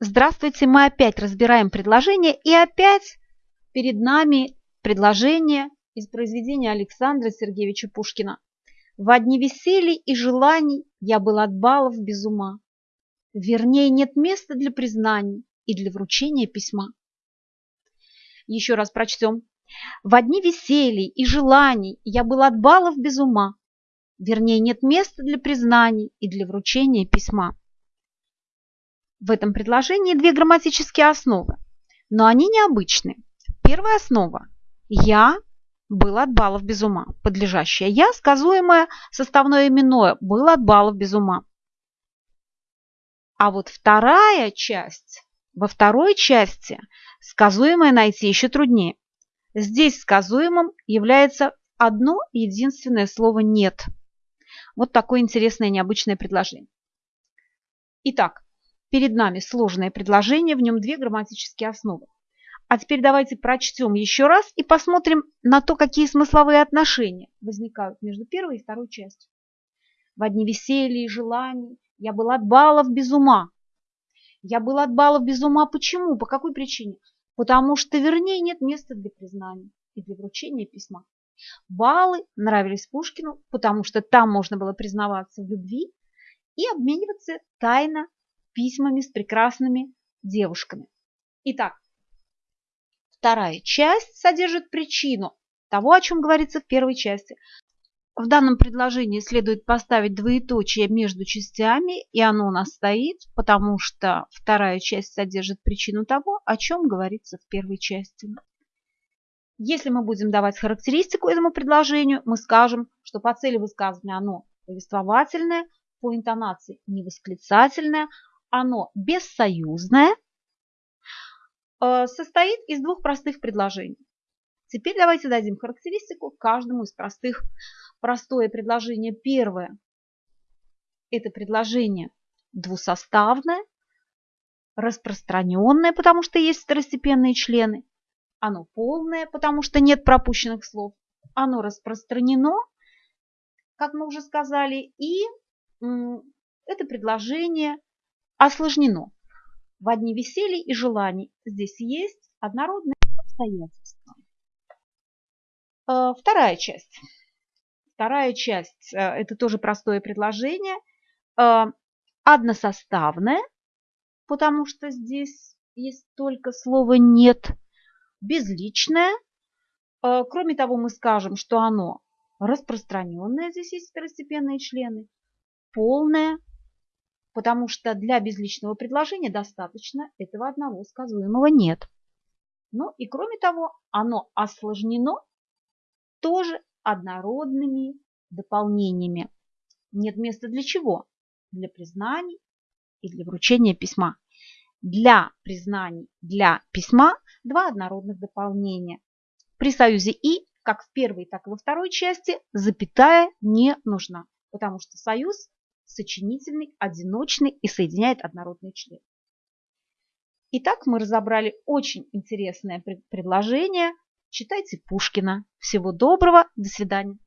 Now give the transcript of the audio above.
Здравствуйте, мы опять разбираем предложение, и опять перед нами предложение из произведения Александра Сергеевича Пушкина. В одни веселья и желаний я был от балов без ума. Вернее, нет места для признаний и для вручения письма. Еще раз прочтем. В одни веселья и желаний я был от балов без ума. Вернее, нет места для признаний и для вручения письма. В этом предложении две грамматические основы, но они необычны. Первая основа – «я» был от баллов без ума. Подлежащее «я» сказуемое составное именное был от баллов без ума. А вот вторая часть, во второй части сказуемое найти еще труднее. Здесь сказуемым является одно единственное слово «нет». Вот такое интересное необычное предложение. Итак, Перед нами сложное предложение, в нем две грамматические основы. А теперь давайте прочтем еще раз и посмотрим на то, какие смысловые отношения возникают между первой и второй частью. В одни веселья и желаний я был от баллов без ума. Я был от баллов без ума. Почему? По какой причине? Потому что, вернее, нет места для признания и для вручения письма. Баллы нравились Пушкину, потому что там можно было признаваться в любви и обмениваться тайно письмами с прекрасными девушками. Итак, вторая часть содержит причину того, о чем говорится в первой части. В данном предложении следует поставить двоеточие между частями, и оно у нас стоит, потому что вторая часть содержит причину того, о чем говорится в первой части. Если мы будем давать характеристику этому предложению, мы скажем, что по цели высказывания оно повествовательное, по интонации невосклицательное, оно бессоюзное, э, состоит из двух простых предложений. Теперь давайте дадим характеристику каждому из простых. Простое предложение первое – это предложение двусоставное, распространенное, потому что есть второстепенные члены. Оно полное, потому что нет пропущенных слов. Оно распространено, как мы уже сказали, и это предложение осложнено. В одни веселья и желаний здесь есть однородные обстоятельства. Э, вторая часть. Вторая часть э, – это тоже простое предложение. Э, односоставное, потому что здесь есть только слово «нет». Безличное. Кроме того, мы скажем, что оно распространенное, здесь есть второстепенные члены, полное, потому что для безличного предложения достаточно этого одного сказуемого «нет». Ну и кроме того, оно осложнено тоже однородными дополнениями. Нет места для чего? Для признаний и для вручения письма. Для признаний, для письма два однородных дополнения. При союзе «и», как в первой, так и во второй части, запятая не нужна, потому что союз сочинительный, одиночный и соединяет однородные члены. Итак, мы разобрали очень интересное предложение. Читайте Пушкина. Всего доброго, до свидания.